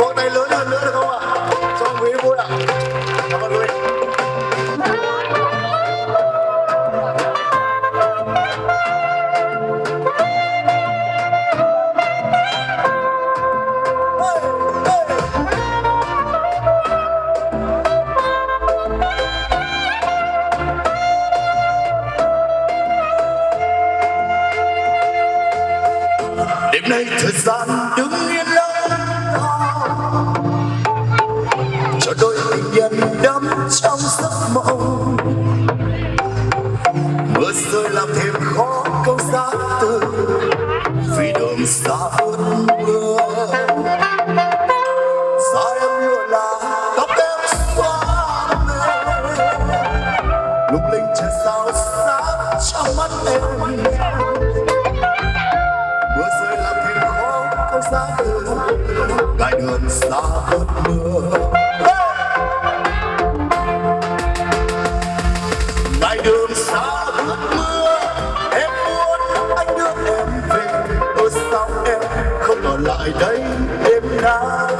vỗ tay lớn hơn nữa được không ạ? Cho quý vui ạ. Cảm ơn quý Đêm nay thời gian đứng mưa rơi làm thêm khó câu xa từ vì đường xa ướt mưa. Xa em lụa là tóc em xóa mê lung linh trời sao sáng trong mắt em. Mưa rơi làm thêm khó câu xa từ gai đường xa ướt mưa. Gai đường xa lại đây đêm nay,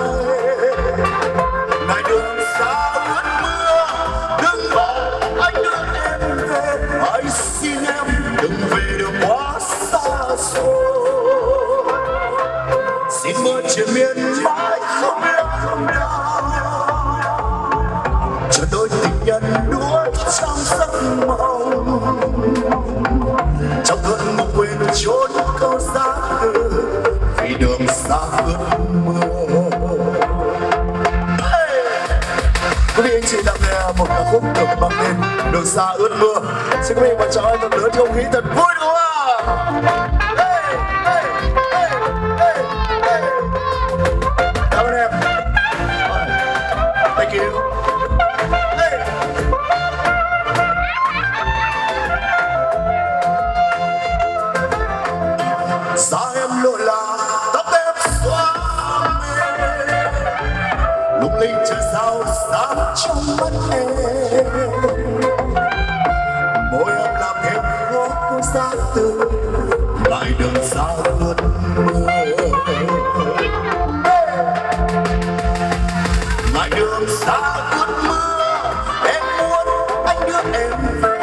ngày đường xa ướt mưa, đừng bỏ anh đưa em về. Hãy xin em đừng về được quá xa xôi. Xin mưa trên miền mãi không biết không đau chờ đôi tình nhân đuối trong giấc mộng. Trong cơn mộng quên trốn câu xa quý vị anh chị đang nghe một ca khúc được mang tên đường xa ướt mưa. Xin quý vị và cho anh một lửa không khí thật vui đúng không ạ? Sáng trong mắt em. Môi em làm thêm khó cô xa từ, lại đường xa ướt mưa. Lại đường xa ướt mưa, em muốn anh đưa em về.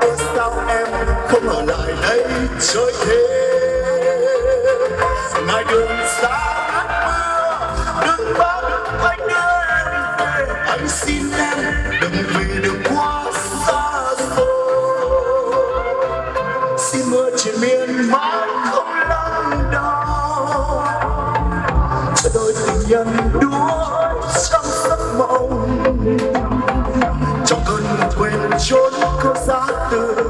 Ở sao em không ở lại đây chơi thế nhận đuối trong giấc mộng. Trong cơn thuyền quên trốn câu giá từ